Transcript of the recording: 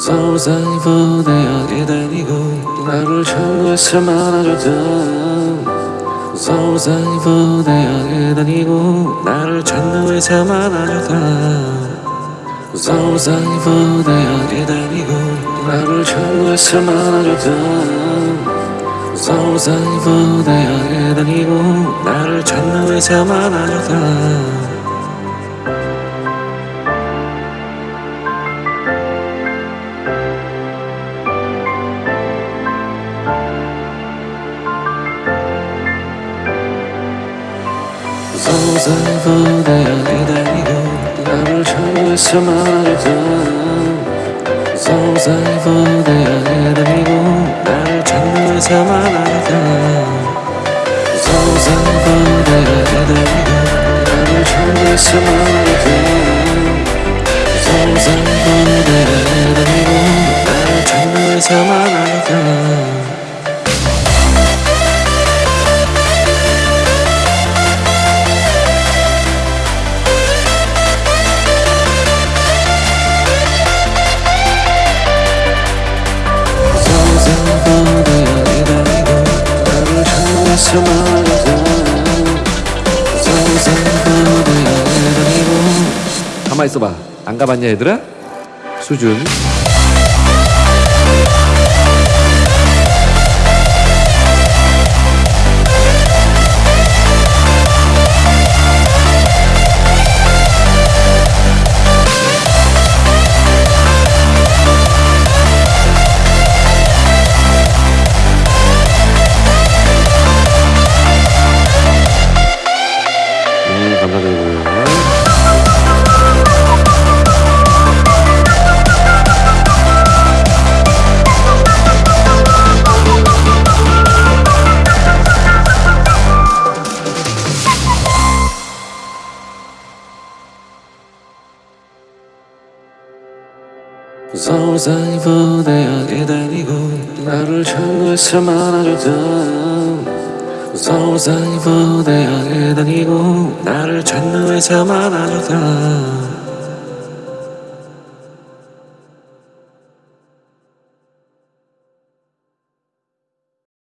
서울사이 부대역에 다니고 나를 천국에서 만나줬던 서울사이 부대역에 다니고 나를 천국에서 만나줬던 서울사이 부대역에 다니고 나를 천국에서 만나줬던 서울사이 부대역에 다니고 나를 천국에서 만나줬던 상상보다 기다리고 나를 처음에서 말했던 상상보다 기다리고 나를 처음에서 말했던 상상보다 기다리고 나를 처음에서 말했던 상상보다 기다리고 나를 처음에서 말했던 가만 있어봐. 안 가봤냐 얘들아? 수준. 서울사이 부대역에 다니고 나를 천국에서 만나줬던 서울사이 부대역에 다니고 나를 천국에서 만나줬던